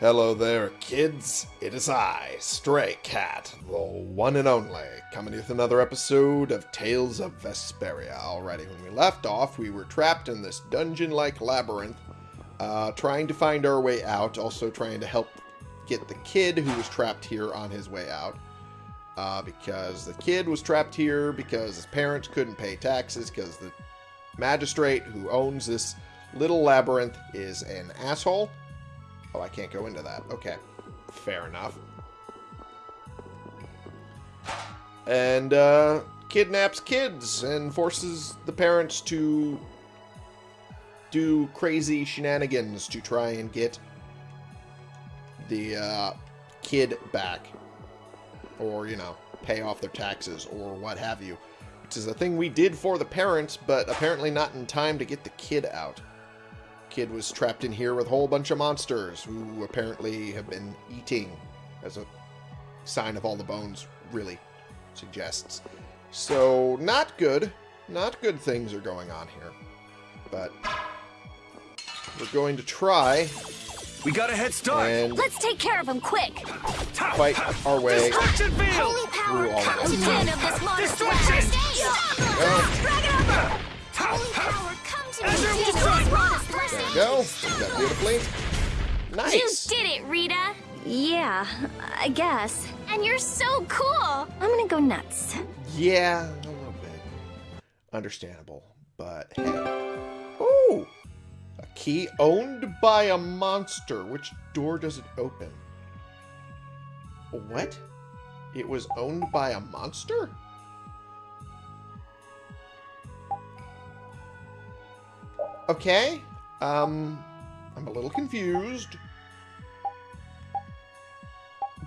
Hello there, kids. It is I, Stray Cat, the one and only, coming with another episode of Tales of Vesperia. Alrighty, when we left off, we were trapped in this dungeon-like labyrinth, uh, trying to find our way out, also trying to help get the kid who was trapped here on his way out. Uh, because the kid was trapped here because his parents couldn't pay taxes because the magistrate who owns this little labyrinth is an asshole. Oh, I can't go into that. Okay. Fair enough. And, uh, kidnaps kids and forces the parents to do crazy shenanigans to try and get the, uh, kid back. Or, you know, pay off their taxes or what have you. Which is a thing we did for the parents, but apparently not in time to get the kid out kid was trapped in here with a whole bunch of monsters who apparently have been eating as a sign of all the bones really suggests. So, not good. Not good things are going on here. But we're going to try We got a head start. and Let's take care of him quick. fight our way Destruction field. Holy power, Through all of come them. to ten of this monster. Destruction! Stop! go. Drag it over! Holy power, come to Azure me. will Take strike. this monster. There we go. Did that beautifully. You did it, Rita. Yeah, I guess. And you're so cool. I'm gonna go nuts. Yeah, a little bit. Understandable, but hey. Ooh! A key owned by a monster. Which door does it open? What? It was owned by a monster? Okay. Um, I'm a little confused.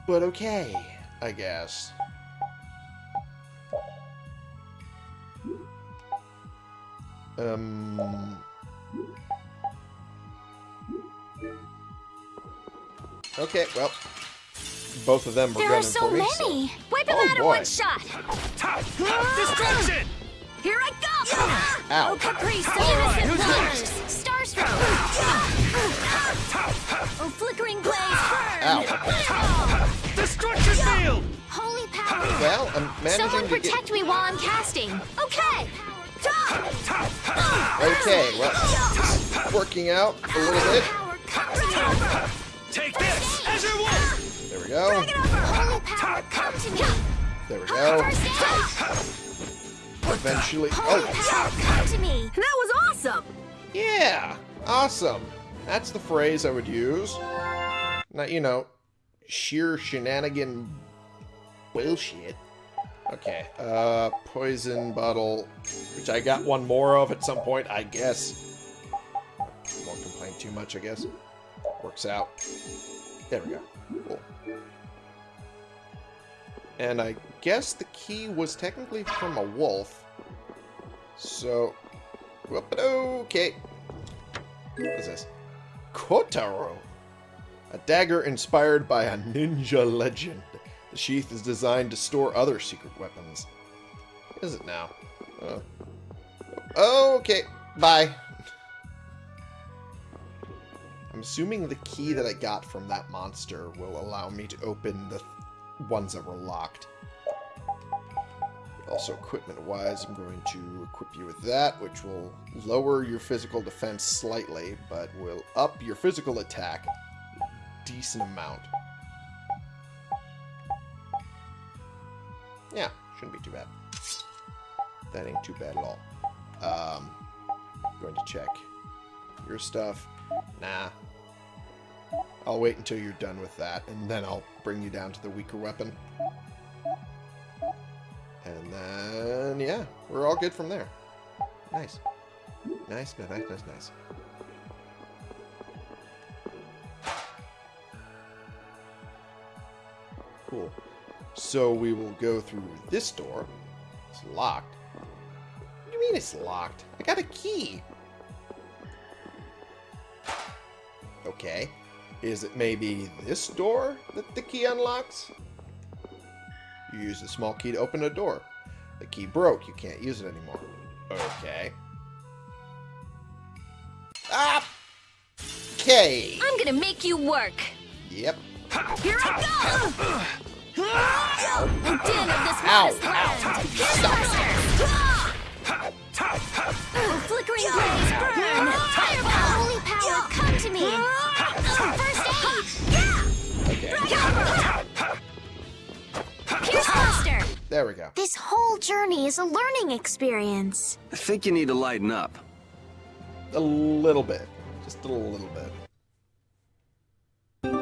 But okay, I guess. Um. Okay, well, both of them were There gunning are so for me. so- many. Wipe them Oh, out in one shot. Destruction. Here I go. Ow. Oh, Caprice, All right, innocent who's lovers. Starstroke. oh, flickering blaze, burn. Ow. Destruction field. Holy power. Well, I'm managing Someone to get. protect me while I'm casting. Okay. Okay, well, working out a little bit. Power, come to me. Take this. Azure Wolf. There we go. Holy power, come to me. There we go. First aid. Eventually. Oh, come to me. That was awesome! yeah. Awesome. That's the phrase I would use. Not, you know, sheer shenanigan bullshit. Okay, uh, poison bottle, which I got one more of at some point, I guess. Won't complain too much, I guess. Works out. There we go. Cool. And I guess the key was technically from a wolf. So, okay. What is this? Kotaro. A dagger inspired by a ninja legend. The sheath is designed to store other secret weapons. What is it now? Oh. Okay, bye. I'm assuming the key that I got from that monster will allow me to open the ones that were locked. Also, equipment-wise, I'm going to equip you with that, which will lower your physical defense slightly, but will up your physical attack a decent amount. Yeah, shouldn't be too bad. That ain't too bad at all. Um, going to check your stuff. Nah. I'll wait until you're done with that, and then I'll bring you down to the weaker weapon. And then, yeah, we're all good from there. Nice. Nice, nice, nice, nice, nice. Cool. So we will go through this door. It's locked. What do you mean it's locked? I got a key. Okay. Is it maybe this door that the key unlocks? You use the small key to open a door. The key broke. You can't use it anymore. Okay. Ah! Okay. I'm gonna make you work. Yep. Here I go! The din of this Ow, modest land! Here's Buster! Flickering blaze, burn! Fireball! Holy power, come to me! First aid! Okay. There we go. This whole journey is a learning experience. I think you need to lighten up. A little bit. Just a little bit.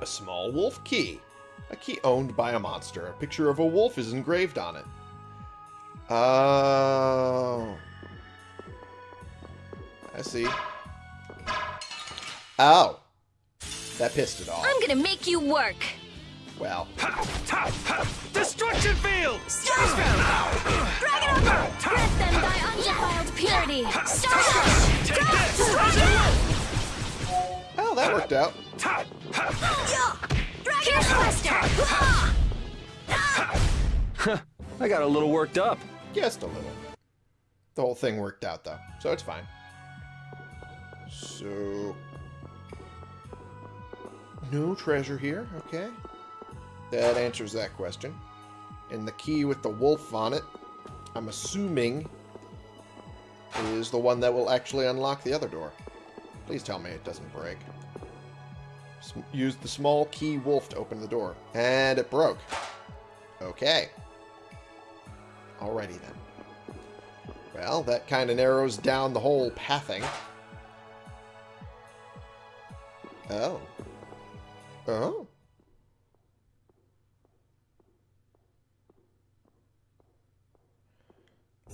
A small wolf key. A key owned by a monster. A picture of a wolf is engraved on it. Oh. I see. Ow. That pissed it off. I'm gonna make you work. Well, Destruction field! Starstroke! Dragon Upper! Grant them thy undefiled purity! Starstroke! Take oh, that worked out. Here's Buster! I got a little worked up. Just a little. The whole thing worked out, though, so it's fine. So... No treasure here, okay. That answers that question. And the key with the wolf on it, I'm assuming, is the one that will actually unlock the other door. Please tell me it doesn't break. Use the small key wolf to open the door. And it broke. Okay. Alrighty then. Well, that kind of narrows down the whole pathing. Oh. Oh.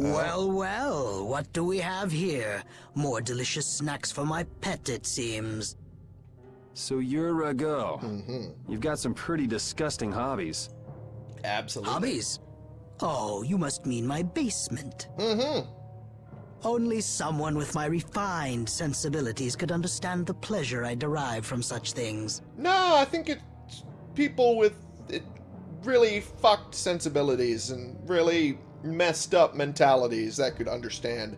Well, well, what do we have here? More delicious snacks for my pet, it seems. So you're Ragou. Mm-hmm. You've got some pretty disgusting hobbies. Absolutely. Hobbies? Oh, you must mean my basement. Mm-hmm. Only someone with my refined sensibilities could understand the pleasure I derive from such things. No, I think it's people with it, really fucked sensibilities and really messed up mentalities that could understand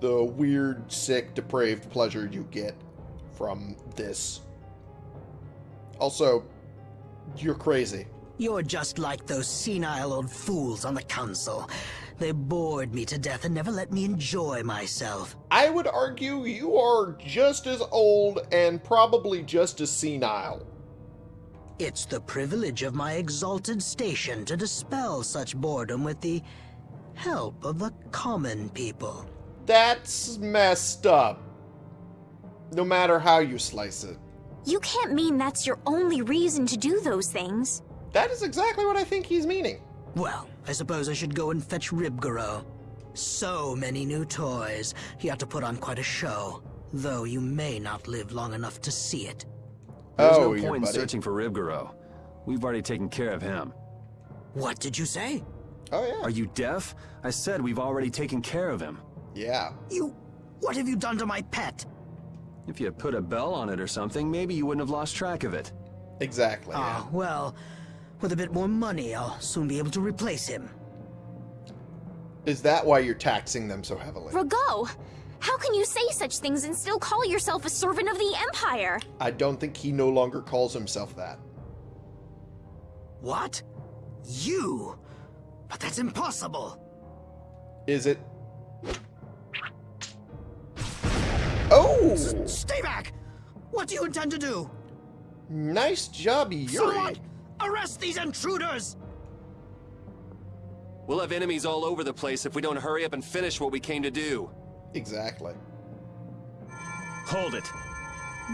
the weird, sick, depraved pleasure you get from this. Also, you're crazy. You're just like those senile old fools on the council. They bored me to death and never let me enjoy myself. I would argue you are just as old and probably just as senile. It's the privilege of my exalted station to dispel such boredom with the help of the common people. That's messed up. No matter how you slice it. You can't mean that's your only reason to do those things. That is exactly what I think he's meaning. Well, I suppose I should go and fetch Rhybgaro. So many new toys. He ought to put on quite a show. Though you may not live long enough to see it. There's oh, no your point in searching for Rhybgaro. We've already taken care of him. What did you say? Oh yeah. Are you deaf? I said we've already taken care of him. Yeah. You... What have you done to my pet? If you had put a bell on it or something, maybe you wouldn't have lost track of it. Exactly. yeah. Ah, well, with a bit more money, I'll soon be able to replace him. Is that why you're taxing them so heavily? Ragou, how can you say such things and still call yourself a servant of the Empire? I don't think he no longer calls himself that. What? You? But that's impossible. Is it? Oh! Stay back! What do you intend to do? Nice job, Yuri. Someone, arrest these intruders! We'll have enemies all over the place if we don't hurry up and finish what we came to do. Exactly. Hold it.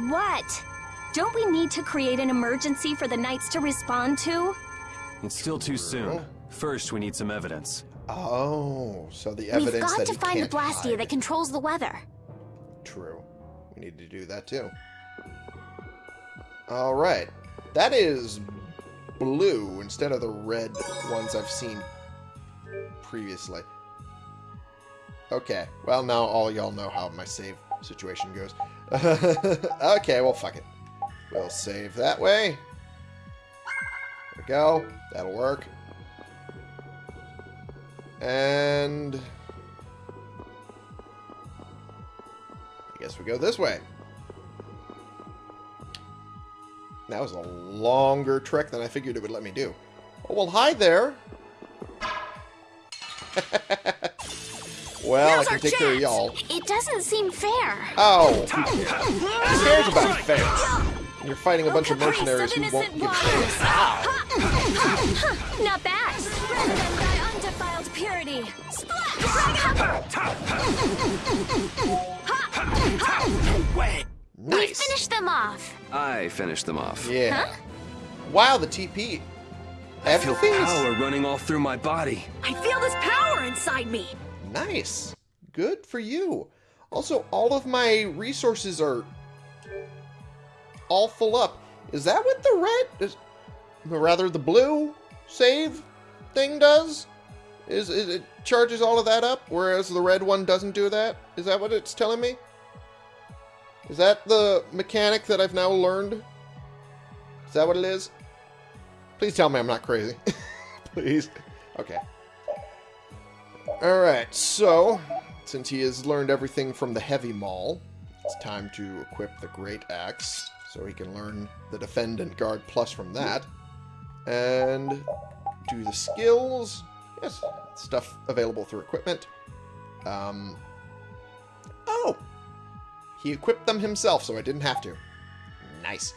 What? Don't we need to create an emergency for the Knights to respond to? It's still too soon. First, we need some evidence. Oh, so the evidence We've evidence got that to find the Blastia hide. that controls the weather. True. We need to do that too. All right. That is blue instead of the red ones I've seen previously. Okay. Well, now all y'all know how my save situation goes. okay, well, fuck it. We'll save that way. There we go. That'll work. And... I guess we go this way. That was a longer trek than I figured it would let me do. Oh, well, hi there. well, I can take care of y'all. It doesn't seem fair. Oh, who cares about fair? You're fighting a bunch of Caprice mercenaries who won't innocent give waters. Undefiled purity. Wait! We Nice. finished them off. I finished them off. Yeah. Wow, the TP. I feel Everything's power running all through my body. I feel this power inside me. nice. Good for you. Also, all of my resources are all full up. Is that what the red, is, or rather the blue save thing does? Is, is it charges all of that up, whereas the red one doesn't do that? Is that what it's telling me? Is that the mechanic that I've now learned? Is that what it is? Please tell me I'm not crazy. Please. Okay. Alright, so, since he has learned everything from the Heavy Maul, it's time to equip the Great Axe, so he can learn the Defend and Guard Plus from that. And do the skills. Yes, stuff available through equipment. Um, oh! He equipped them himself, so I didn't have to. Nice.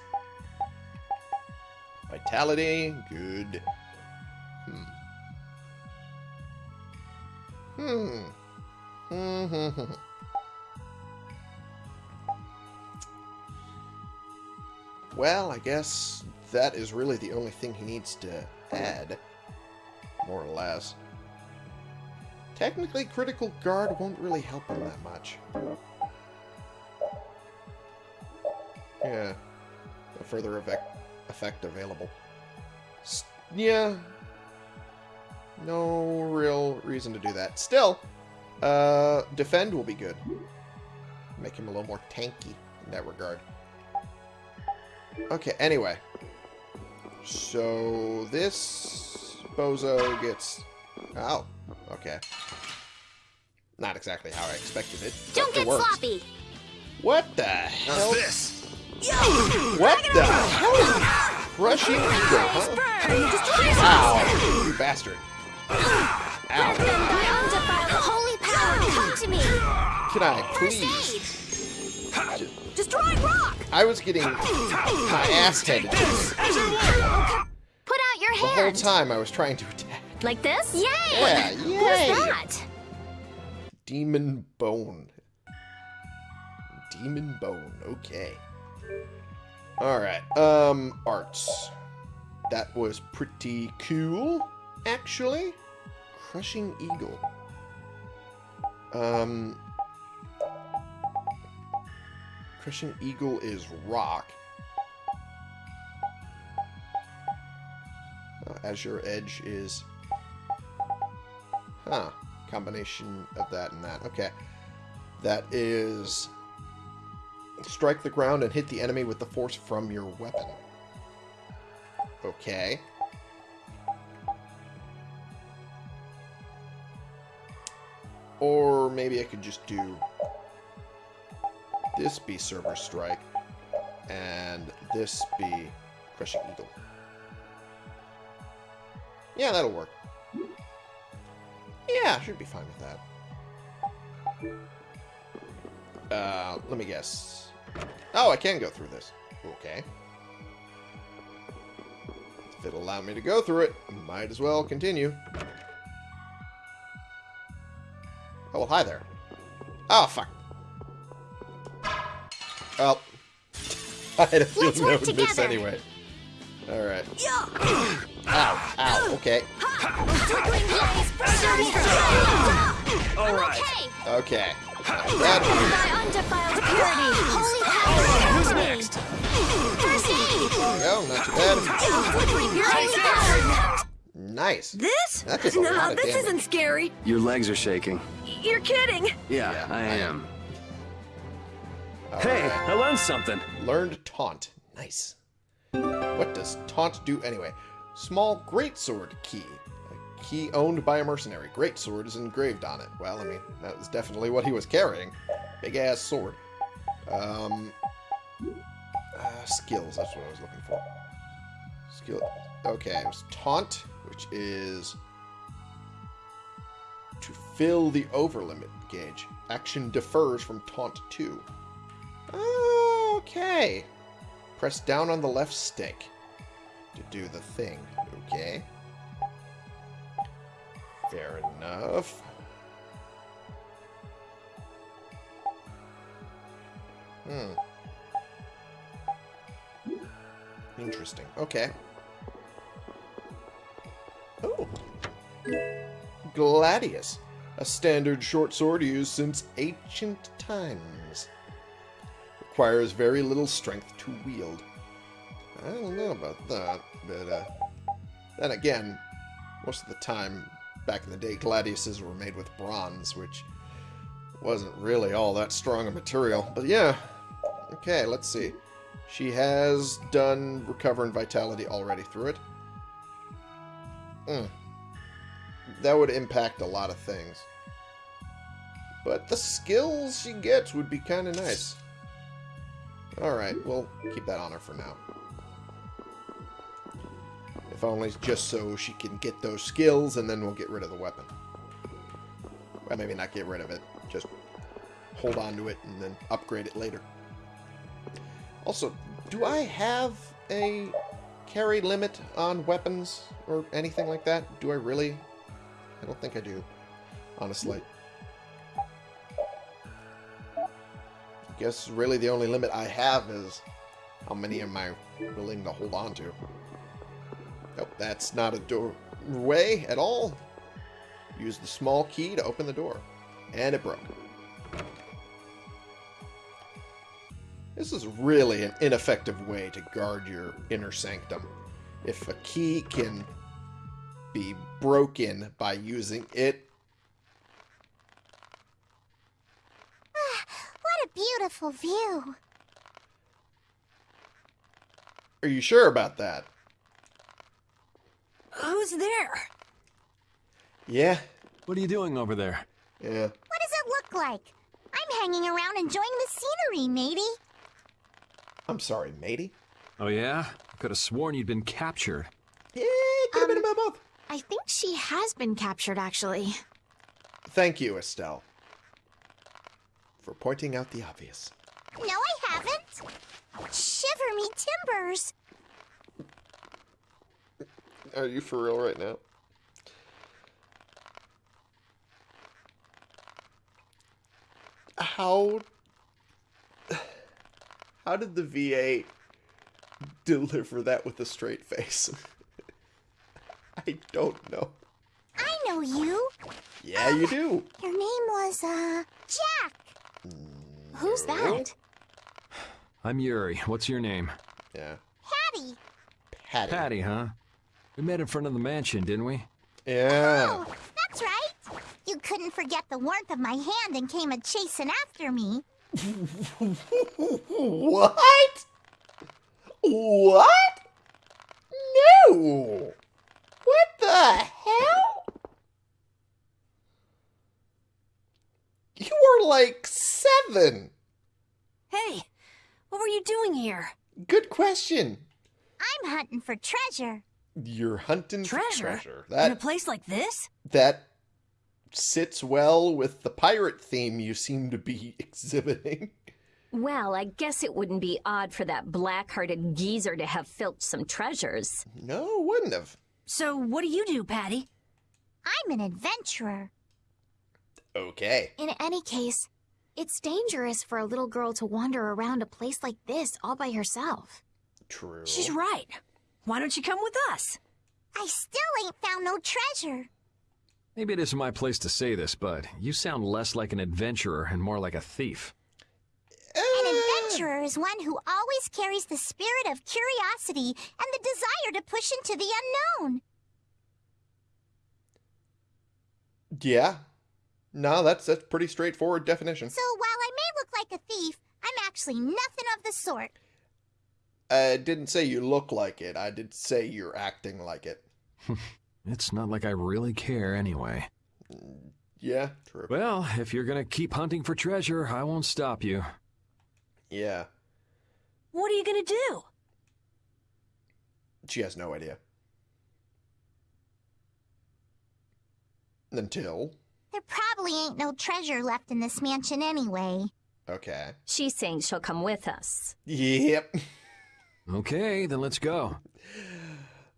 Vitality, good. Hmm. Hmm. Hmm. Well, I guess that is really the only thing he needs to add. More or less. Technically, Critical Guard won't really help him that much. Yeah. No further effect, effect available. S yeah. No real reason to do that. Still, uh, defend will be good. Make him a little more tanky in that regard. Okay, anyway. So, this bozo gets... Oh, okay. Not exactly how I expected it. but Don't get works. sloppy. What the hell? this? What the hell is crushing eagle, huh? Ow, you bastard. Ow. holy power, come to me. Can I please? aid. Destroying rock. I was getting my ass handed to me. Put out your The whole time I was trying to attack. Like this? Yay! Yeah, Who's yay! that? Demon Bone. Demon Bone, okay. Alright, um, arts. That was pretty cool, actually. Crushing Eagle. Um, Crushing Eagle is rock. Uh, Azure Edge is... Huh. Combination of that and that. Okay. That is... Strike the ground and hit the enemy with the force from your weapon. Okay. Or maybe I could just do this be Server Strike and this be Crushing Eagle. Yeah, that'll work. Yeah, should be fine with that. Uh, let me guess. Oh, I can go through this. Okay. If it'll allow me to go through it, might as well continue. Oh, well, hi there. Oh, fuck. Well, I had a feeling Let's that work would miss anyway. Alright. Ow, ow, okay. Twinkling blaze, serving strength. All I'm right. okay. Okay. That than thy undefiled purity, holy power, Who's next? First aid. go, not too bad. Flickering your holy power. Nice. This? That did a lot of this damage. isn't scary. Your legs are shaking. You're kidding. Yeah, Yeah, I I am. Hey, Alright. I learned something. Learned taunt. Nice. What does taunt do anyway? Small greatsword key. A key owned by a mercenary. Greatsword is engraved on it. Well, I mean, that was definitely what he was carrying. Big ass sword. Um. uh, skills. That's what I was looking for. Skill. Okay, it was taunt, which is to fill the overlimit gauge. Action defers from taunt 2. Okay. Press down on the left stick to do the thing. Okay. Fair enough. Hmm. Interesting. Okay. Oh. Gladius. A standard short sword used since ancient times. Requires very little strength to wield. I don't know about that, but uh, then again, most of the time, back in the day, gladiuses were made with bronze, which wasn't really all that strong a material. But yeah, okay, let's see. She has done Recover and Vitality already through it. Hmm. That would impact a lot of things. But the skills she gets would be kind of nice. Alright, we'll keep that on her for now. Only just so she can get those skills, and then we'll get rid of the weapon. Well, maybe not get rid of it. Just hold on to it and then upgrade it later. Also, do I have a carry limit on weapons or anything like that? Do I really? I don't think I do, honestly. I guess really the only limit I have is how many am I willing to hold on to. Nope, that's not a doorway at all. Use the small key to open the door. And it broke. This is really an ineffective way to guard your inner sanctum. If a key can be broken by using it, ah, What a beautiful view. are you sure about that? Who's there? Yeah, What are you doing over there? yeah. What does it look like? I'm hanging around enjoying the scenery, matey. I'm sorry, matey. Oh, yeah? I could have sworn you'd been captured. Yeah, could have been about um, both. I think she has been captured, actually. Thank you, Estelle, for pointing out the obvious. No, I haven't. Shiver me timbers. Are you for real right now? How how did the VA deliver that with a straight face? I don't know. I know you. Yeah, you do. Your name was, uh, Jack. Who's that? I'm Yuri. What's your name? Yeah. Patty. Patty. Patty, huh? We met in front of the mansion, didn't we? Yeah. Oh, that's right. You couldn't forget the warmth of my hand and came a chasing after me. What? What? No. What the hell? You were like seven. Hey, what were you doing here? Good question. I'm hunting for treasure. You're hunting for Treasure? treasure. In a place like this? that sits well with the pirate theme you seem to be exhibiting. Well, I guess it wouldn't be odd for that black-hearted geezer to have filched some treasures. No, wouldn't have. So, what do you do, Patty? I'm an adventurer. Okay. In any case, it's dangerous for a little girl to wander around a place like this all by herself. True. She's right. Why don't you come with us? I still ain't found no treasure. Maybe it isn't my place to say this, but you sound less like an adventurer and more like a thief. An adventurer is one who always carries the spirit of curiosity and the desire to push into the unknown. Yeah. No, that's that's pretty straightforward definition. So while I may look like a thief, I'm actually nothing of the sort. I didn't say you look like it. I did say you're acting like it. It's not like I really care anyway. Yeah, true. Well, if you're gonna keep hunting for treasure, I won't stop you. Yeah. What are you gonna do? She has no idea. Until. There probably ain't no treasure left in this mansion anyway. Okay. She's saying she'll come with us. Yep. Okay, then let's go.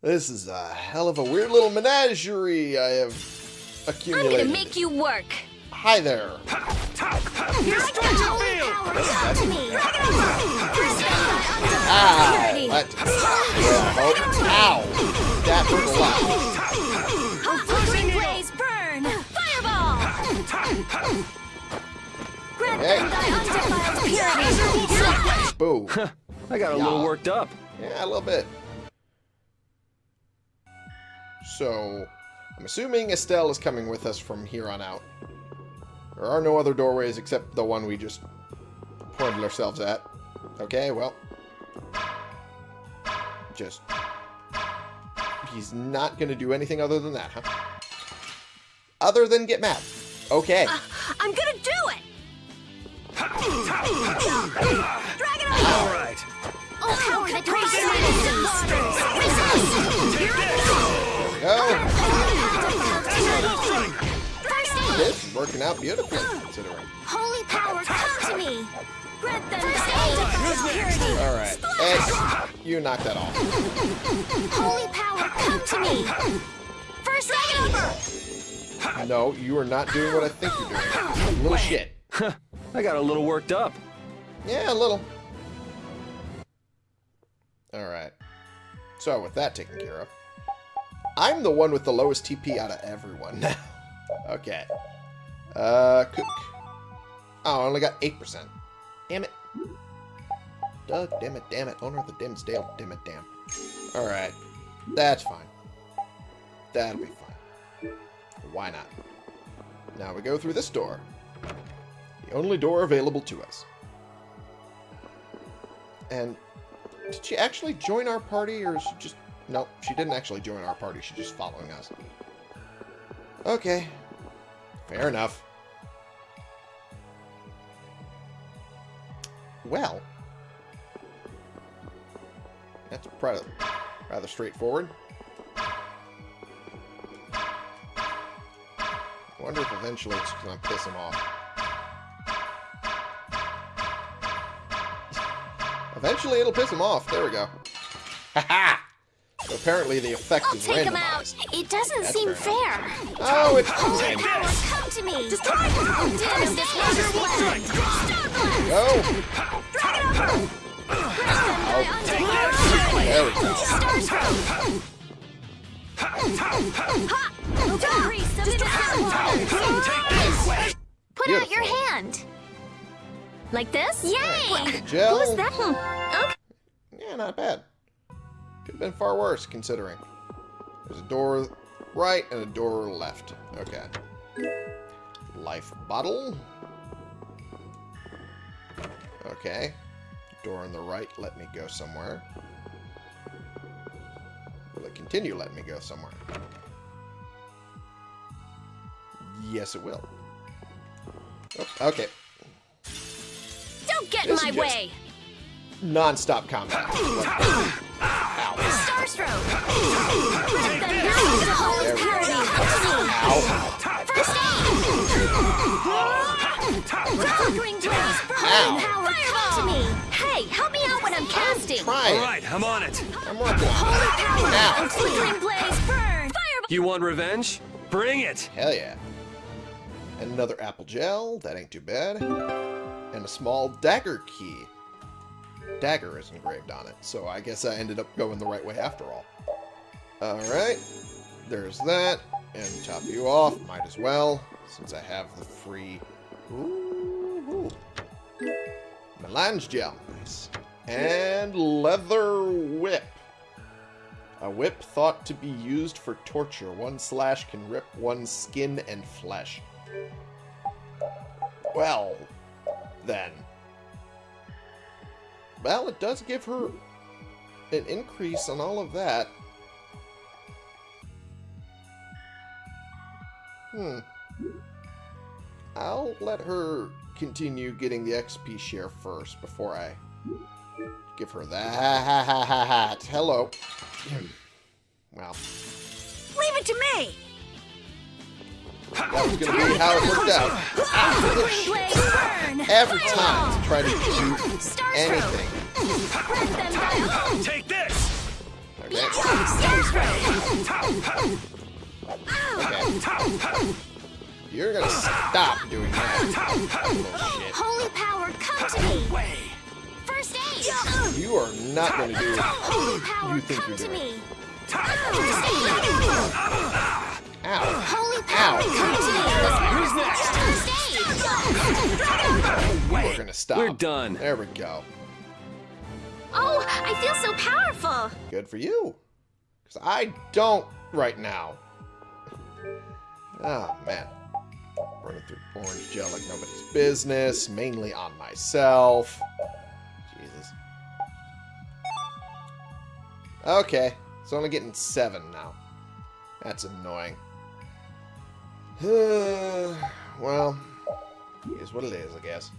This is a hell of a weird little menagerie I have accumulated. I'm gonna make you work. Hi there. Ow! Purity. That, yeah, oh, ow! That hurt a lot. Flickering blaze, burn! Fireball! Grant Hey. them thy undefiled purity. Boo. I got a little worked up. Yeah, a little bit. So, I'm assuming Estelle is coming with us from here on out. There are no other doorways except the one we just pointed ourselves at. Okay, well. Just. He's not going to do anything other than that, huh? Other than get mad. Okay. Uh, I'm gonna do it! All right. Oh, power that Go. This is working out beautifully, considering. Holy power, come to me! Grant them thy undefiled. Alright. Ed, you knock that off. Holy power, come to me! First number! No, you are not doing what I think you're doing. Little shit. I got a little worked up. Yeah, a little. Alright. So, with that taken care of, I'm the one with the lowest TP out of everyone now. okay. Uh, cook. Oh, I only got 8%. Damn it. Doug, damn it, damn it. Owner of the Dimsdale, damn it, damn. Alright. That's fine. That'll be fine. Why not? Now we go through this door. The only door available to us. And did she actually join our party, or is she just... No, she didn't actually join our party. She's just following us. Okay. Fair enough. Well. That's rather, rather straightforward. I wonder if eventually it's going to piss him off. Eventually it'll piss him off. There we go. Haha! so apparently the effect I'll is take him out. It doesn't That's seem fair fair. Oh, it's Holy power, come to me. Just try Dim this wondrous blend. Go! Thy undefiled. There we go. Starstroke. Priest of the Put out your hand. Like this? Yay! Gel. Who's that? Hmm. Okay. Yeah, not bad. Could have been far worse, considering. There's a door right and a door left. Okay. Life bottle. Okay. Door on the right, let me go somewhere. Will it continue letting me go somewhere? Yes, it will. Oh, okay. Don't get in my just- way. Non-stop combat. Ow. Starstroke. Then burn to holy There we go. purity. Come to me. Flickering blaze. Burn. Ow. Power. Come to me. Hey, help me out when I'm casting. All Trying. right, I'm on it. I'm working on Holy it. power. Ow. And flickering blaze. Burn. Fireball. You want revenge? Bring it. Hell yeah. And another apple gel. That ain't too bad. And a small dagger key. Dagger is engraved on it, so I guess I ended up going the right way after all. Alright. There's that. And top you off. Might as well, since I have the free... Ooh. ooh. Melange gel. Nice. And leather whip. A whip thought to be used for torture. One slash can rip one's skin and flesh. Well, then. Well, it does give her an increase on all of that. Hmm. I'll let her continue getting the XP share first before I Give her that. Hello. Well, Leave it to me! That was going to be how it worked out. Every time to try to do anything. Let them die! Take this! Okay. Okay. You're going to stop doing that. Little shit. Holy power, come to me! Way! First aid! You are not going to do Holy power, You think come you're to doing me! Ow. Holy power, Ow. come to me! First aid! We're going to stop. We're done. There we go. Oh, I feel so powerful! Good for you. Because I don't right now. Oh, man. Running through orange gel like nobody's business. Mainly on myself. Jesus. Okay. It's only getting seven now. That's annoying. well, here's what it is, I guess.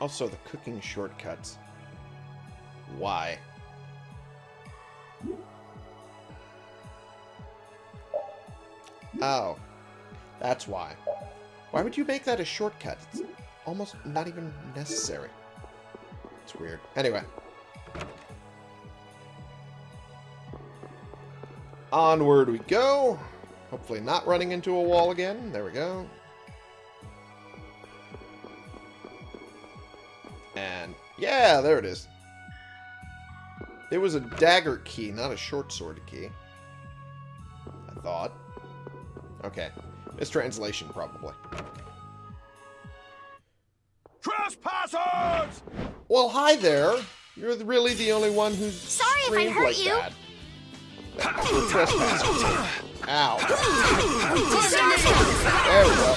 Also, the cooking shortcuts. Why? Oh. That's why. Why would you make that a shortcut? It's almost not even necessary. It's weird. Anyway. Onward we go. Hopefully not running into a wall again. There we go. And yeah, there it is. It was a dagger key, not a short sword key. I thought. Okay. Mistranslation, probably. Trespassers! Well, hi there. You're really the only one who's Sorry if I hurt like you. that. Trespassers. Ow. There we go.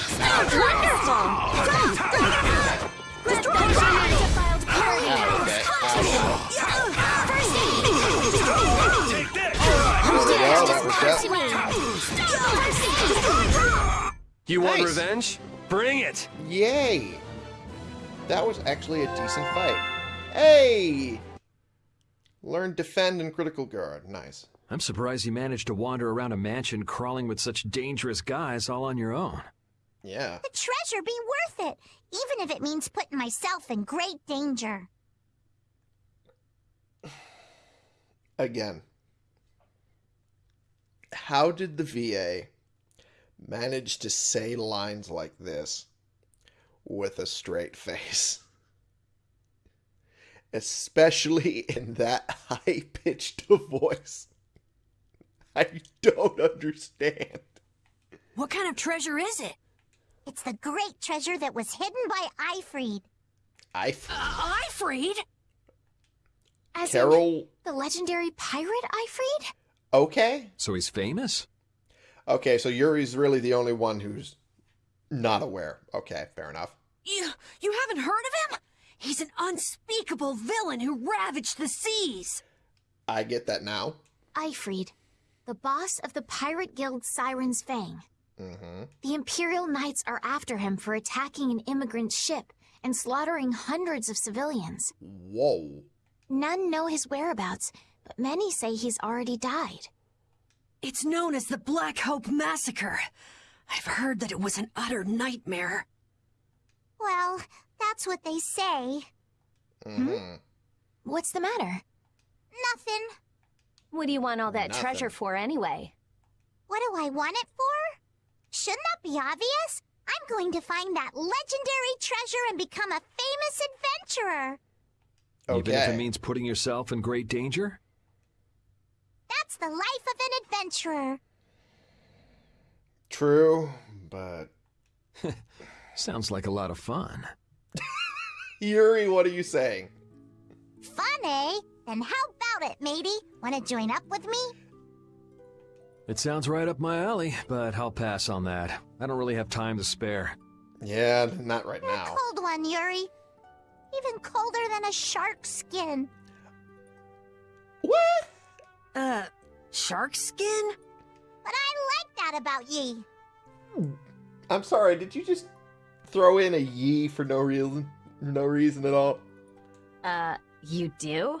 Wonderful! Them defiled Ow, okay. Ow. Take this! There we go. That worked Come out. to me! First You want Nice. revenge? Bring it! Yay! That was actually a decent fight. Hey! Learn defend and critical guard. Nice. I'm surprised you managed to wander around a mansion crawling with such dangerous guys all on your own. Yeah. The treasure be worth it, even if it means putting myself in great danger. Again. How did the VA manage to say lines like this with a straight face? Especially in that high pitched voice. I don't understand. What kind of treasure is it? It's the great treasure that was hidden by Aifread. I Aifread? As Carol the legendary pirate Aifread? okay? So he's famous? Okay, so Yuri's really the only one who's not aware. Okay, fair enough. You, you haven't heard of him? He's an unspeakable villain who ravaged the seas. I get that now. Aifread, the boss of the pirate guild Siren's Fang. Mm-hmm. The Imperial Knights are after him for attacking an immigrant ship and slaughtering hundreds of civilians. Whoa. None know his whereabouts, but many say he's already died. It's known as the Black Hope Massacre. I've heard that it was an utter nightmare. Well, that's what they say. Mm-hmm. What's the matter? Nothing. What do you want all that Nothing. treasure for anyway? What do I want it for? Shouldn't that be obvious? I'm going to find that legendary treasure and become a famous adventurer. Even if it means putting yourself in great danger? That's the life of an adventurer. True, but Sounds like a lot of fun. Yuri, what are you saying? Fun, eh? Then how about it, matey? Want to join up with me? It sounds right up my alley, but I'll pass on that. I don't really have time to spare. Yeah, not right You're a now. cold one, Yuri. Even colder than a shark skin. What? Uh, shark skin? But I like that about ye. I'm sorry, did you just throw in a ye for no reason? no reason at all. Uh, you do?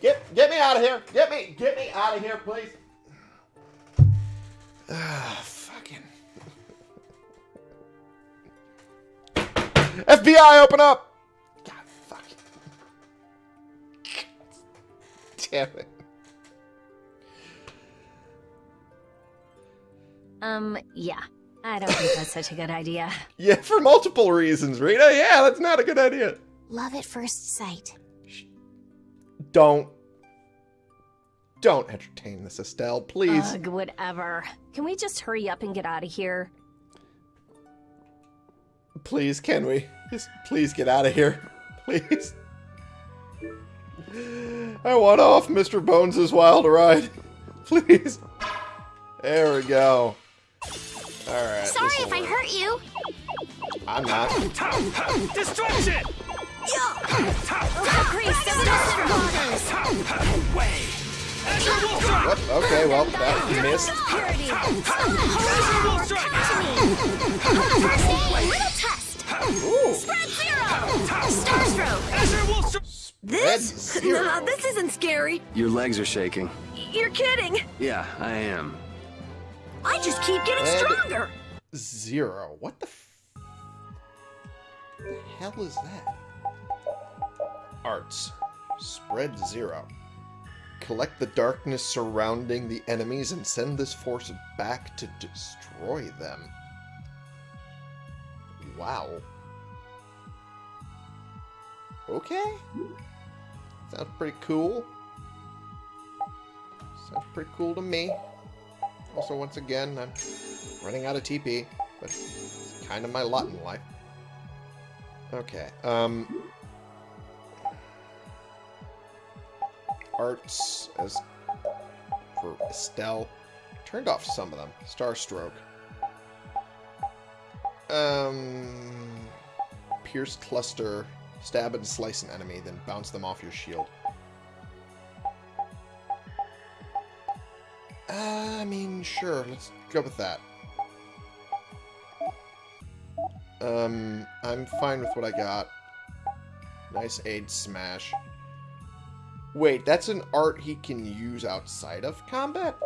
get get me out of here. Get me get me out of here, please. Ah, fucking FBI open up. God fuck. Damn it. Um, yeah. I don't think that's such a good idea. Yeah, for multiple reasons, Rita. Yeah, that's not a good idea. Love at first sight. Don't don't entertain this, Estelle, please. Ugh, whatever. Can we just hurry up and get out of here? Please, can we? Just please get out of here. Please. I want off Mr. Bones' wild ride. Please. There we go. Alright. Sorry if I hurt you. I'm not. Destruction! What? Okay, well, that missed. This? No, this isn't scary. Your legs are shaking. You're kidding. Yeah, I am. I just keep getting stronger. Zero. What the, the hell is that? Arts. Spread zero. Collect the darkness surrounding the enemies and send this force back to destroy them. Wow. Okay. Sounds pretty cool. Sounds pretty cool to me. Also, once again, I'm running out of TP, but it's kind of my lot in life. Okay, um... Arts as for Estelle. Turned off some of them. Starstroke. Um... Pierce Cluster. Stab and slice an enemy, then bounce them off your shield. Uh, I mean, sure. Let's go with that. Um, I'm fine with what I got. Nice aid smash. Wait, that's an art he can use outside of combat?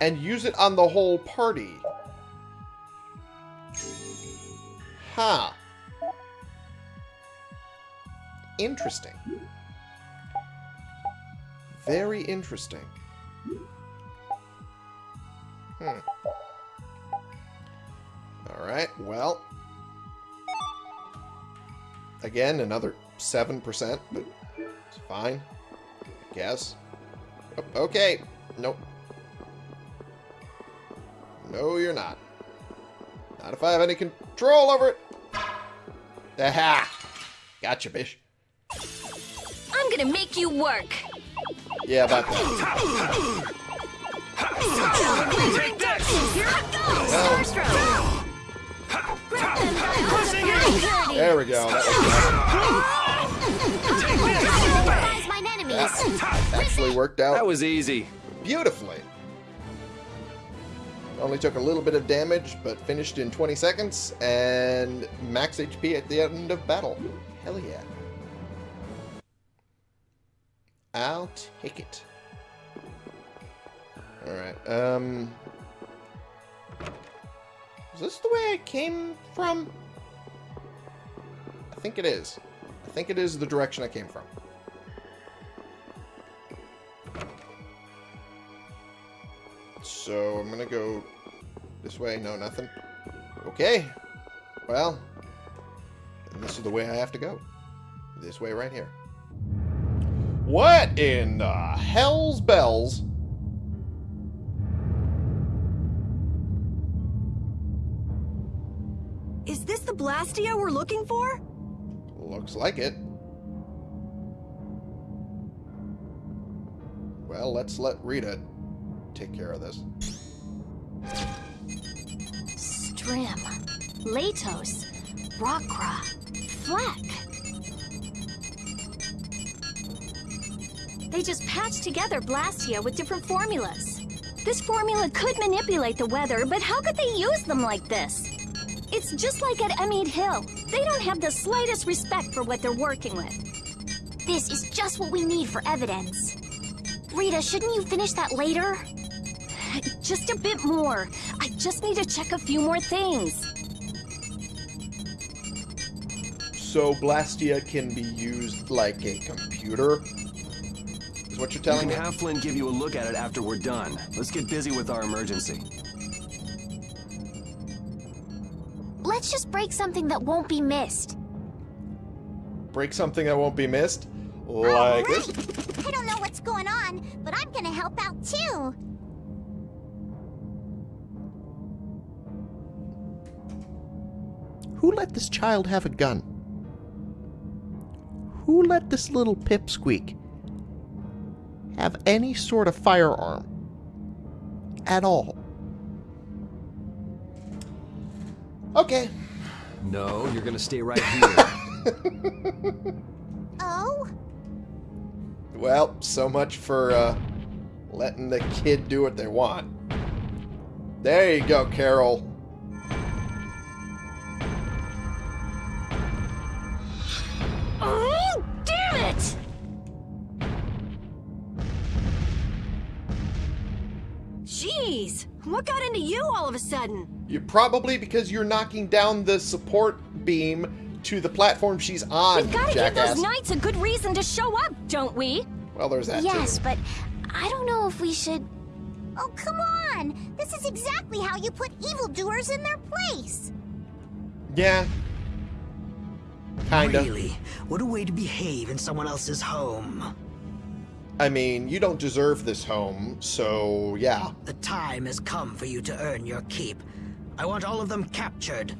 And use it on the whole party. Huh. Interesting. Very interesting. Hmm. Alright, well. Again, another 7%, but it's fine. I guess. Oh, okay. Nope. No, you're not. Not if I have any control over it. Aha! Gotcha, bish. I'm gonna make you work. Yeah, about that. Take this! Here I go. Well. Starstroke. Grab them by Pressing purity. There we go. That Neutralize mine enemies. actually worked out That was easy. beautifully. Only took a little bit of damage, but finished in 20 seconds, and max HP at the end of battle. Hell yeah. I'll take it. Alright, um... Is this the way I came from? I think it is. I think it is the direction I came from. So I'm gonna go this way. No, nothing. Okay. Well, this is the way I have to go. This way right here. What in the hell's bells? Is this the Blastia we're looking for? Looks like it. Well, let's let Rita take care of this. Strim, Latos, Rockra, Fleck. They just patched together Blastia with different formulas. This formula could manipulate the weather, but how could they use them like this? It's just like at Ehmead Hill. They don't have the slightest respect for what they're working with. This is just what we need for evidence. Rita, shouldn't you finish that later? Just a bit more. I just need to check a few more things. So Blastia can be used like a computer? Is what you're We telling can me? have Flynn give you a look at it after we're done. Let's get busy with our emergency. Let's just break something that won't be missed. Break something that won't be missed? Like right. this? I don't know what's going on, but I'm gonna help out too. Who let this child have a gun? Who let this little pipsqueak have any sort of firearm at all? Okay. No, you're gonna stay right here. Oh? Well, so much for uh, letting the kid do what they want. There you go, Karol. It! Jeez, what got into you all of a sudden? You probably because you're knocking down the support beam to the platform she's on, We've gotta jackass. give those knights a good reason to show up, don't we? well, there's that yes, too. but I don't know if we should. Oh, come on! This is exactly how you put evildoers in their place! Yeah. Kinda. Really? What a way to behave in someone else's home. I mean, you don't deserve this home, so yeah. The time has come for you to earn your keep. I want all of them captured.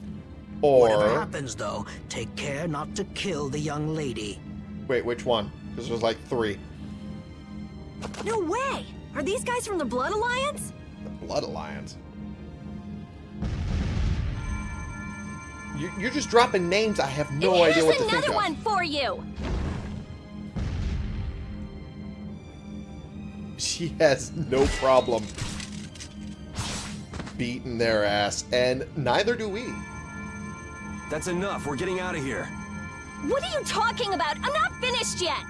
Or Whatever happens, though, take care not to kill the young lady. wait, which one? Because there's like three. No way! Are these guys from the Blood Alliance? The Blood Alliance. You, you're just dropping names. I have no Here's idea what to think of. another one for you. She has no problem beating their ass, and neither do we. That's enough. We're getting out of here. What are you talking about? I'm not finished yet.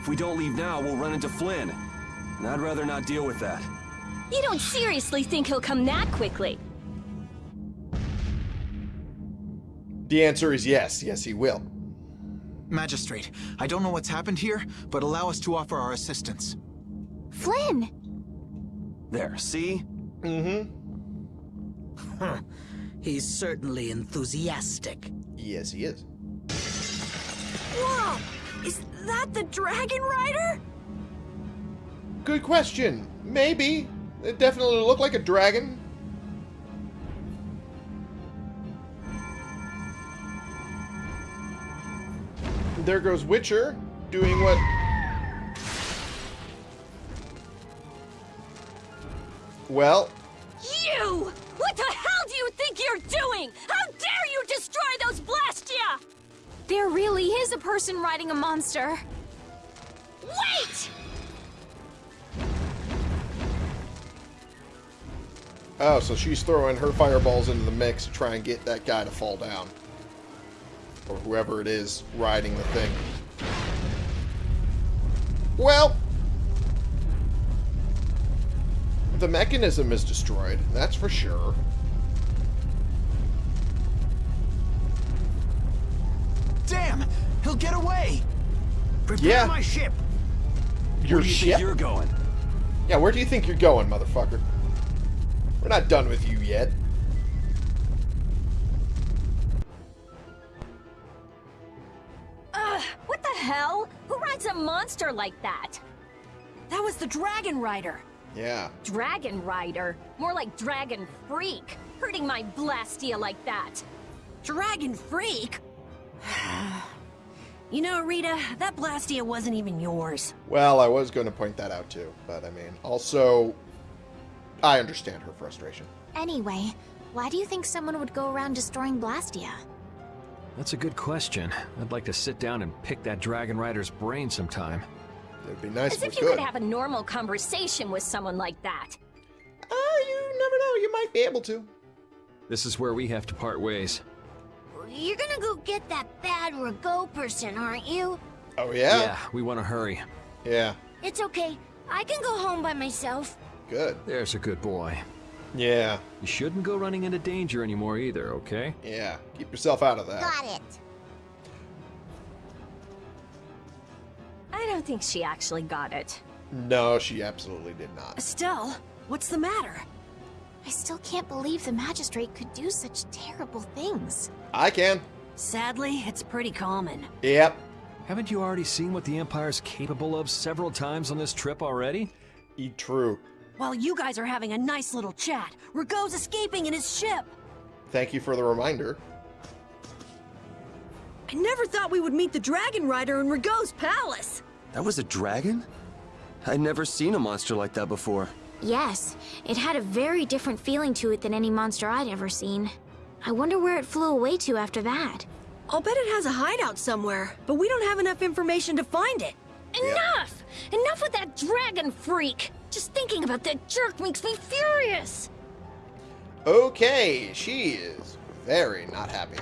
If we don't leave now, we'll run into Flynn. And I'd rather not deal with that. You don't seriously think he'll come that quickly? The answer is yes. Yes, he will. Magistrate, I don't know what's happened here, but allow us to offer our assistance. Flynn! There, see? Mm-hmm. Huh. He's certainly enthusiastic. Yes, he is. Whoa! Is that the Dragon Rider? Good question. Maybe. It definitely looked like a dragon. There goes Witcher, doing what... Well, You! What the hell do you think you're doing? How dare you destroy those Blastia! There really is a person riding a monster. Wait! oh, so she's throwing her fireballs into the mix to try and get that guy to fall down. Or whoever it is riding the thing. Well, the mechanism is destroyed, that's for sure. Damn! He'll get away! Prepare Yeah. my ship! Your Where do you ship? think you're going? Yeah, where do you think you're going, motherfucker? We're not done with you yet. Hell? Who rides a monster like that? That was the Dragon Rider. Yeah. Dragon Rider? More like Dragon Freak. Hurting my Blastia like that. Dragon Freak? You know, Rita, that Blastia wasn't even yours. Well, I was going to point that out too, but I mean, also, I understand her frustration. Anyway, why do you think someone would go around destroying Blastia? That's a good question. I'd like to sit down and pick that Dragon Rider's brain sometime. It'd be nice As if if you could. could have a normal conversation with someone like that. Uh, you never know. You might be able to. This is where we have to part ways. You're gonna go get that bad Ragou person, aren't you? Oh yeah. Yeah, we want to hurry. Yeah. It's okay. I can go home by myself. Good. There's a good boy. Yeah. You shouldn't go running into danger anymore either, okay? Yeah. Keep yourself out of that. Got it. I don't think she actually got it. No, she absolutely did not. Estelle, what's the matter? I still can't believe the magistrate could do such terrible things. I can. Sadly, it's pretty common. Yep. Haven't you already seen what the Empire's capable of several times on this trip already? E true. While you guys are having a nice little chat, Ragou's escaping in his ship. Thank you for the reminder. I never thought we would meet the Dragon Rider in Ragou's palace. That was a dragon? I'd never seen a monster like that before. Yes, it had a very different feeling to it than any monster I'd ever seen. I wonder where it flew away to after that. I'll bet it has a hideout somewhere, but we don't have enough information to find it. Enough! Enough with that dragon freak! Just thinking about that jerk makes me furious! Okay, she is very not happy.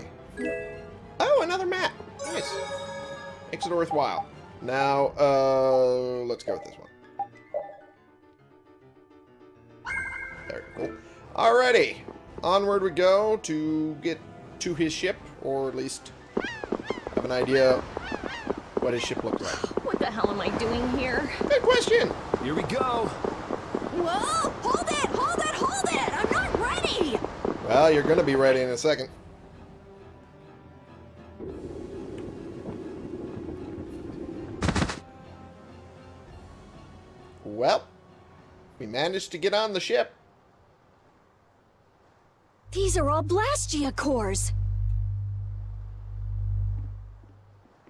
Oh, another map. Nice. Makes it worthwhile. Now, uh, let's go with this one. There we go. Alrighty. Onward we go to get to his ship, or at least have an idea what his ship looks like. What the hell am I doing here? Good question. Here we go! Whoa! Hold it! Hold it! Hold it! I'm not ready! Well, you're going to be ready in a second. Well, we managed to get on the ship. These are all Blastia cores.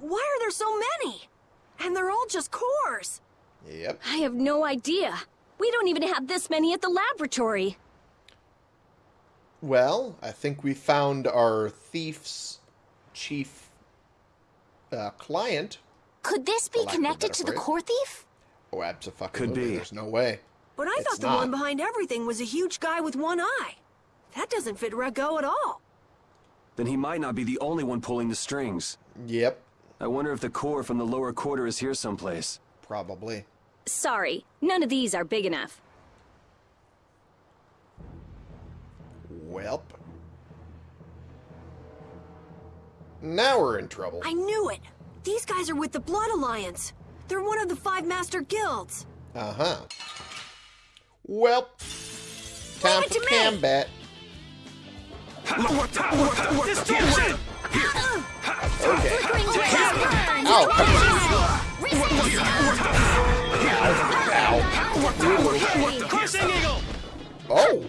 Why are there so many? And they're all just cores. Yep. I have no idea. We don't even have this many at the laboratory. Well, I think we found our thief's chief uh, client. Could this be For lack of a connected better to the core thief? Oh, absolutely. Could be. There's no way. But I It's thought the not. one behind everything was a huge guy with one eye. That doesn't fit Ragou at all. Then he might not be the only one pulling the strings. Yep, I wonder if the core from the lower quarter is here someplace. probably. Sorry, none of these are big enough. Welp. Now we're in trouble. I knew it. These guys are with the Blood Alliance. They're one of the five master guilds. Uh-huh. Welp. Time for to me. combat. Destruction! Okay. Flickering blaze burns! Ow. Resist! Ow. Crushing Eagle! Oh!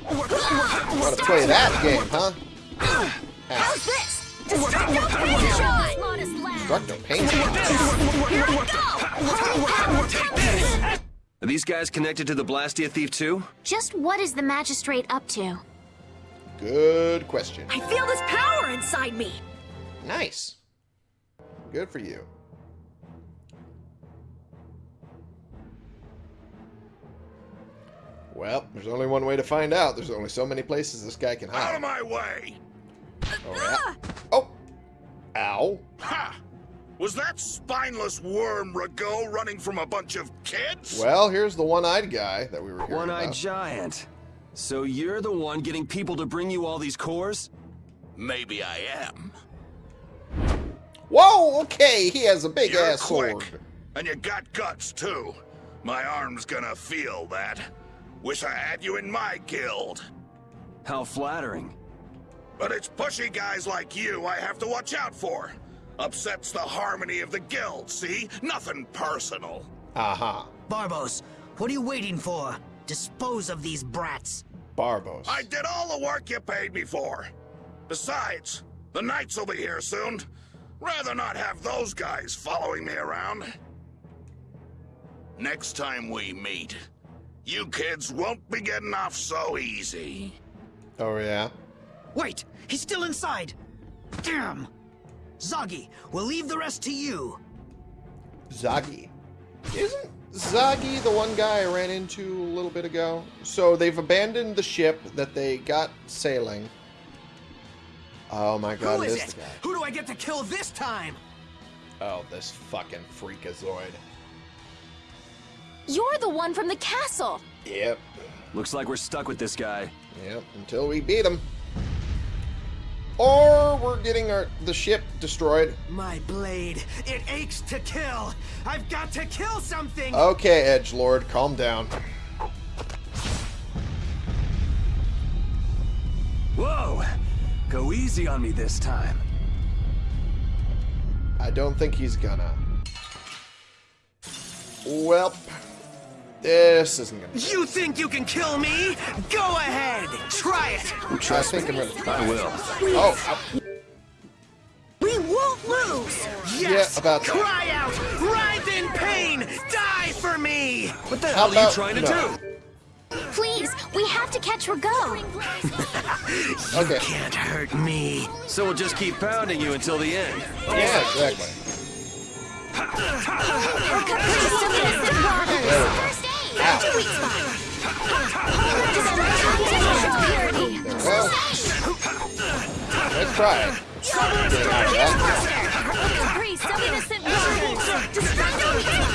Want to play that game, huh? How's this? Destructo pain shot! Modest lad! Destructo pain. Here I go! Are these guys connected to the Blastia Thief too? Just what is the magistrate up to? Good question. I feel this power inside me. Nice. Good for you. Well, there's only one way to find out. There's only so many places this guy can hide. Out of my way! Oh, yeah. Oh! Ow. Ha! Was that spineless worm Ragou running from a bunch of kids? Well, here's the one-eyed guy that we were hearing One-eyed giant. So you're the one getting people to bring you all these cores? Maybe I am. Whoa, okay, he has a big You're ass quick. sword. And you got guts, too. My arm's gonna feel that. Wish I had you in my guild. How flattering. But it's pushy guys like you I have to watch out for. Upsets the harmony of the guild, see? Nothing personal. Aha. Barbos, what are you waiting for? Dispose of these brats. Barbos. I did all the work you paid me for. Besides, the knights will be here soon. Rather not have those guys following me around. Next time we meet, you kids won't be getting off so easy. Oh, yeah? Wait, he's still inside. Damn. Zagi, we'll leave the rest to you. Zagi. Isn't Zagi the one guy I ran into a little bit ago? So they've abandoned the ship that they got sailing. Oh my god, Who it is is it? guy. Who do I get to kill this time? Oh, this fucking freakazoid. You're the one from the castle. Yep. Looks like we're stuck with this guy. Yep, until we beat him. Or we're getting our the ship destroyed. My blade, it aches to kill. I've got to kill something. Okay, Edge Lord, calm down. Whoa! Go easy on me this time. I don't think he's gonna. Well, this isn't gonna. You think you can kill me? Go ahead. Try it. I think I'm gonna try. I will. Oh, ow. We won't lose. Yeah, about that. Cry out. Writhe in pain. Die for me. What the How hell are you about trying to no? do? Please, we have to catch Ragou. Okay. Can't hurt me. So we'll just keep pounding you until the end. Yeah, exactly. First aid. Two weeks Purity. Well, let's try it. Caprice of innocent water. Destructo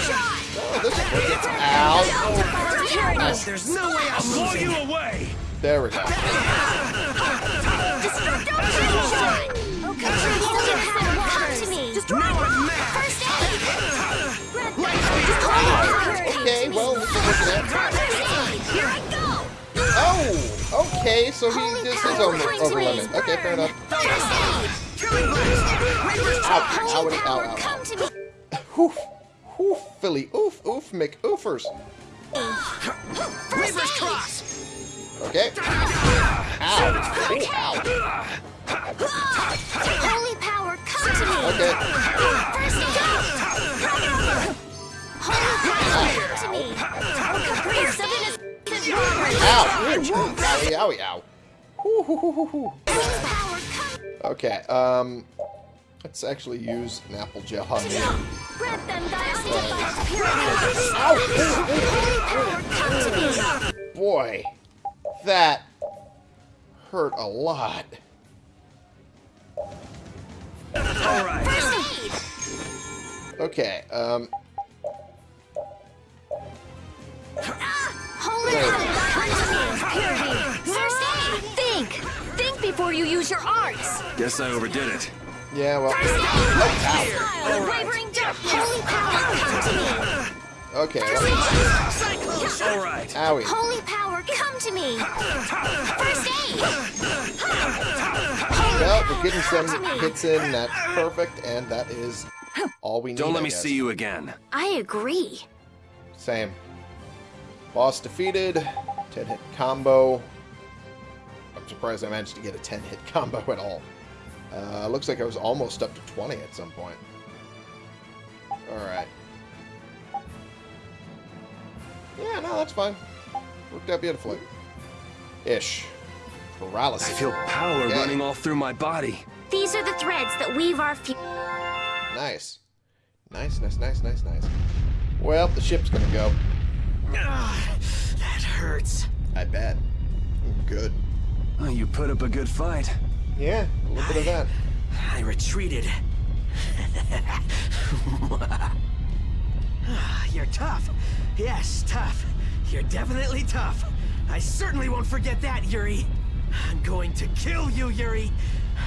shot. Oh, this is gets out. Purity. There's no way I'm Blow losing. you away! There we go. Destructo shot. Caprice of innocent water. Come to me. Destroy First aid. Purity. Okay, well, this is looking at. First aid. Here I go. Oh, okay, so he just is over, over limit. Okay, fair enough. First aid. Ow, Holy ow, ow, ow. come to. Oof, oof, Philly, oof, oof, McOofers. Reaper's cross. Okay. Ow, Ooh, ow. Holy power, come to me. Okay. First aid. Holy power, come to me. Caprice of innocent water. Ow. Ooh, Owie, owie, ow. Holy power, come. Okay, um, let's actually use an apple gel on me. Grant them thy undivided purity. Holy power, come to me. Boy, that hurt a lot. All right. First aid. Okay, um, Holy power, come to me. Purity. First aid. Think. Think before you use your arts. Guess I overdid it. Yeah, well, First aid. Smile, wavering darkness. Holy power, come to me. okay, let me, All right. owie. Holy power, come to me. First aid. Well, we're getting some hits in, that's perfect, and that is all we need, Don't let I me guess. see you again. I agree. Same. Boss defeated, 10 hit combo. I'm surprised I managed to get a 10 hit combo at all. Uh, looks like I was almost up to 20 at some point. Alright. Yeah, no, that's fine. Worked out beautifully. Ish. Paralysis. I feel power Okay. running all through my body. These are the threads that weave our future. Nice. Nice, nice, nice, nice, nice. Well, the ship's gonna go. Ah, that hurts. I bet. Good. Oh, you put up a good fight. Yeah, a little bit of that. I retreated. You're tough. Yes, tough. You're definitely tough. I certainly won't forget that, Yuri. I'm going to kill you, Yuri.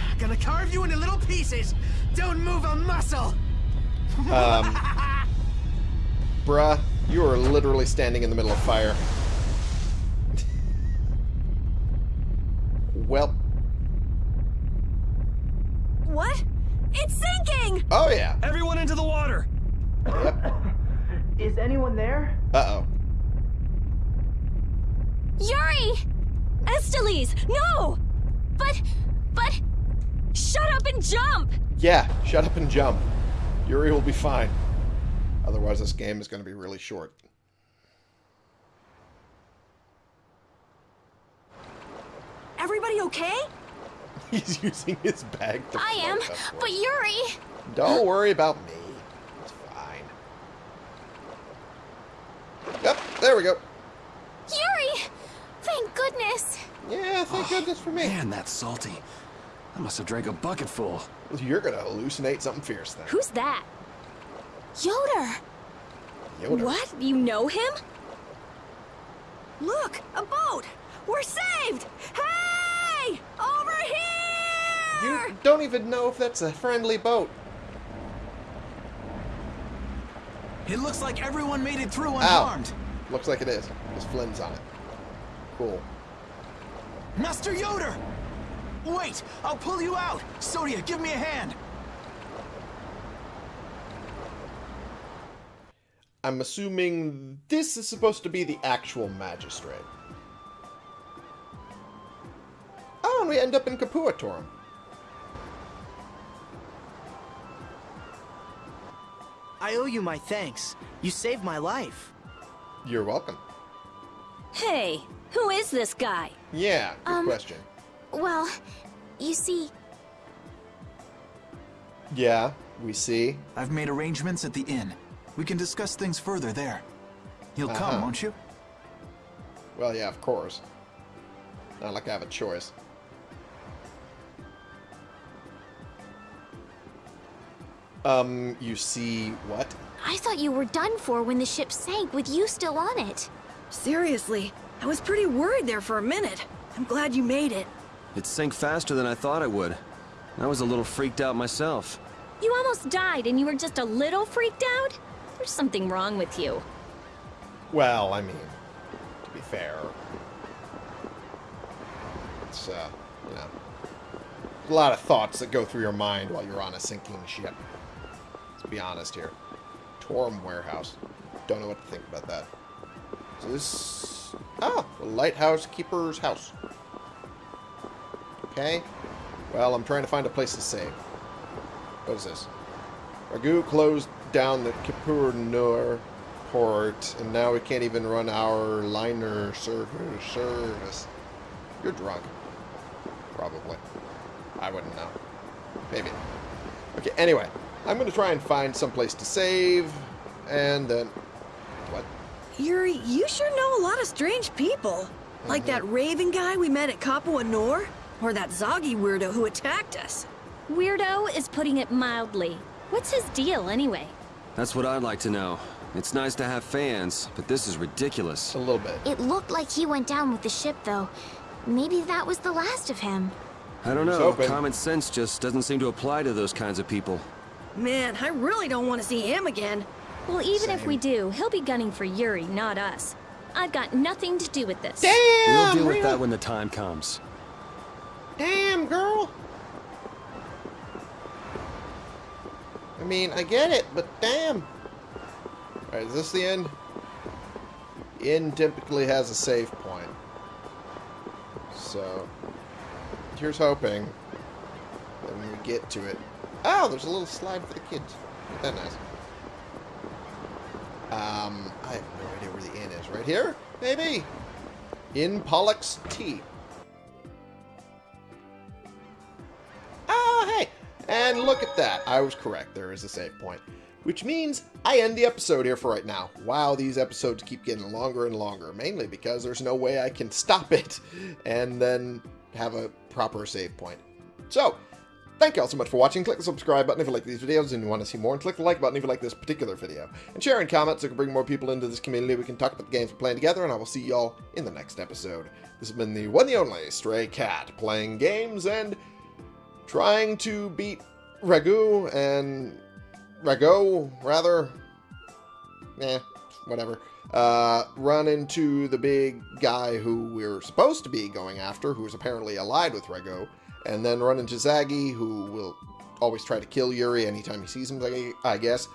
I'm Gonna carve you into little pieces. Don't move a muscle. Um, bruh, you are literally standing in the middle of fire. well, What? It's sinking! oh yeah. Everyone into the water! Yep. Is anyone there? Uh-oh. Yuri! Estellise, no! But, but, shut up and jump! Yeah, shut up and jump. Yuri will be fine. Otherwise, this game is going to be really short. Everybody okay? He's using his bag to I am, float but Yuri! Don't worry about me. It's fine. Yep, there we go. Yuri! Thank goodness! Yeah, thank oh, goodness for me. Man, that's salty. I must have drank a bucket full. You're going to hallucinate something fierce then. Who's that? Ioder! Yoda. What? You know him? Look, a boat! We're saved! Hey! Over here! You don't even know if that's a friendly boat. It looks like everyone made it through Ow. unharmed. Looks like it is. Because Flynn's on it. Cool. Master Ioder! Wait, I'll pull you out. Sodia, give me a hand. I'm assuming this is supposed to be the actual magistrate. Oh, and we end up in Capua Torim. I owe you my thanks. You saved my life. You're welcome. Hey, who is this guy? Yeah, good Um, question. Well, you see, Yeah, we see. I've made arrangements at the inn. We can discuss things further there. You'll come, Uh-huh. won't you? Well, yeah, of course. Not like I have a choice. Um, you see what? I thought you were done for when the ship sank with you still on it. Seriously, I was pretty worried there for a minute. I'm glad you made it. It sank faster than I thought it would. I was a little freaked out myself. You almost died and you were just a little freaked out? There's something wrong with you. Well, I mean, to be fair, it's, uh, you know, a lot of thoughts that go through your mind while you're on a sinking ship. Be honest here. Torum Warehouse. Don't know what to think about that. Is this... Ah, the Lighthouse Keeper's house. Okay. Well, I'm trying to find a place to save. What is this? Ragou closed down the Capua Nor port, and now we can't even run our liner service. You're drunk. Probably. I wouldn't know. Maybe. Okay, anyway. I'm going to try and find some place to save, and then... What? Yuri, you sure know a lot of strange people. Like that Raven guy we met at Capua Nor? Or that Zagi weirdo who attacked us. Weirdo is putting it mildly. What's his deal, anyway? That's what I'd like to know. It's nice to have fans, but this is ridiculous. A little bit. It looked like he went down with the ship, though. Maybe that was the last of him. I don't know. Common sense just doesn't seem to apply to those kinds of people. Man, I really don't want to see him again. Well, even if we do, he'll be gunning for Yuri, not us. I've got nothing to do with this. Damn, We'll Damn! deal with really? that when the time comes. Damn, girl! I mean, I get it, but damn! Alright, is this the end? Inn typically has a save point. So, here's hoping that when we get to it... Oh, there's a little slide for the kids. That nice? Um, I have no idea where the inn is. Right here? Maybe? In Pollock's Tea. Oh, hey! And look at that. I was correct. There is a save point. Which means I end the episode here for right now. Wow, these episodes keep getting longer and longer. Mainly because there's no way I can stop it and then have a proper save point. So, thank you all so much for watching. Click the subscribe button if you like these videos and you want to see more. And click the like button if you like this particular video. And share and comment so we can bring more people into this community. We can talk about the games we're playing together. And I will see y'all in the next episode. This has been the one and only Stray Cat playing games and trying to beat Ragu and Rago, rather. Eh, whatever. Uh, run into the big guy who we're supposed to be going after, who's apparently allied with Rago, and then run into Zagi, who will always try to kill Yuri anytime he sees him, I- guess.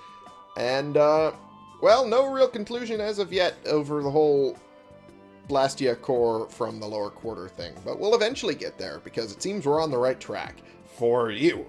And, uh, well, no real conclusion as of yet over the whole Blastia core from the lower quarter thing, but we'll eventually get there because it seems we're on the right track for you.